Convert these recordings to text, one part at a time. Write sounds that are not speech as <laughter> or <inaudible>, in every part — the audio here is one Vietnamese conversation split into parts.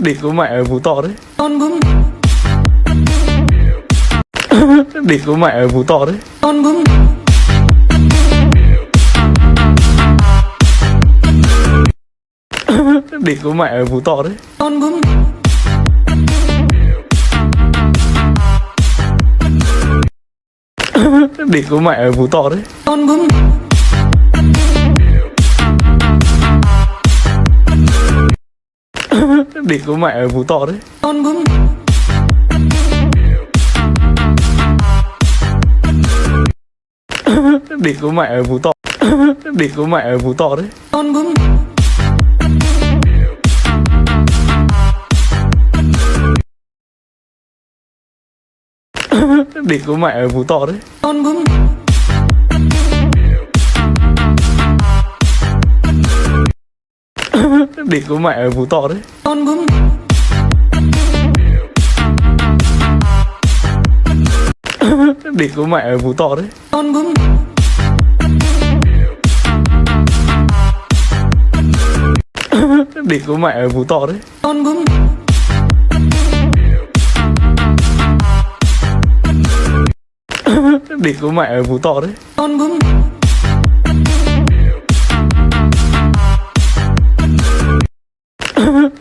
để có mẹ ở mù to đấy. Để có mẹ ở mù to đấy. Để có mẹ ở mù to đấy. Để có mẹ ở mù to đấy. <laughs> để có mẹ ở phú thọ đấy. <laughs> Để có mẹ ở phú thọ. <laughs> Để có mẹ ở phú thọ đấy. Để có mẹ ở phú thọ đấy. <laughs> Địt của mẹ ở Phú Thọ đấy. Con bướm. <laughs> Địt của mẹ ở Phú Thọ đấy. Con bướm. <laughs> Địt của mẹ ở Phú Thọ đấy. Con bướm. Địt của mẹ ở Phú Thọ đấy. Con bướm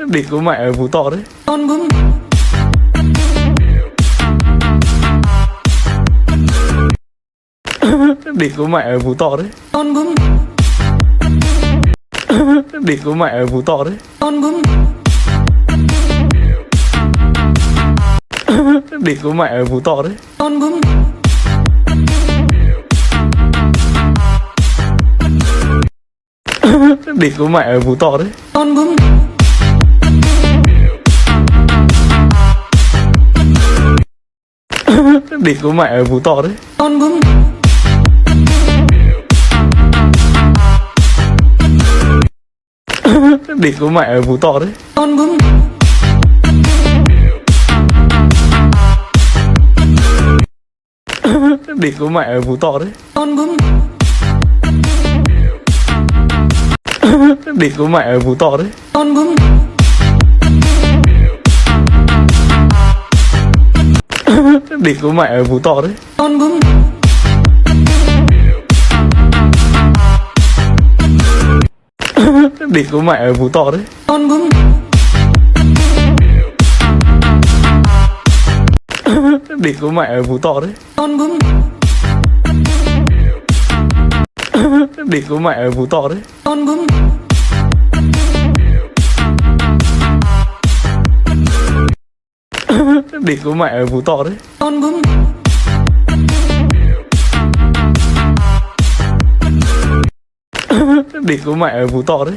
Địt của mẹ ở Phú Thọ đấy. Địt <laughs> của mẹ ở Phú Thọ đấy. Địt <laughs> của mẹ ở Phú Thọ đấy. Địt <laughs> của mẹ ở Phú Thọ đấy. Địt của mẹ ở Phú Thọ đấy Địt của mẹ ở Phú Thọ đấy. Con bướm. Địt của mẹ ở Phú Thọ đấy. Con bướm. Địt của mẹ ở Phú Thọ đấy. Con bướm. Địt của mẹ ở Phú Thọ đấy. Con bướm Địt của mẹ ở Phú Thọ đấy. Địt của mẹ ở Phú Thọ đấy. Địt của mẹ ở Phú Thọ đấy. Địt của mẹ ở Phú Thọ đấy <laughs> Địt của mẹ ở Phú Thọ đấy. <laughs> Địt của mẹ ở Phú Thọ đấy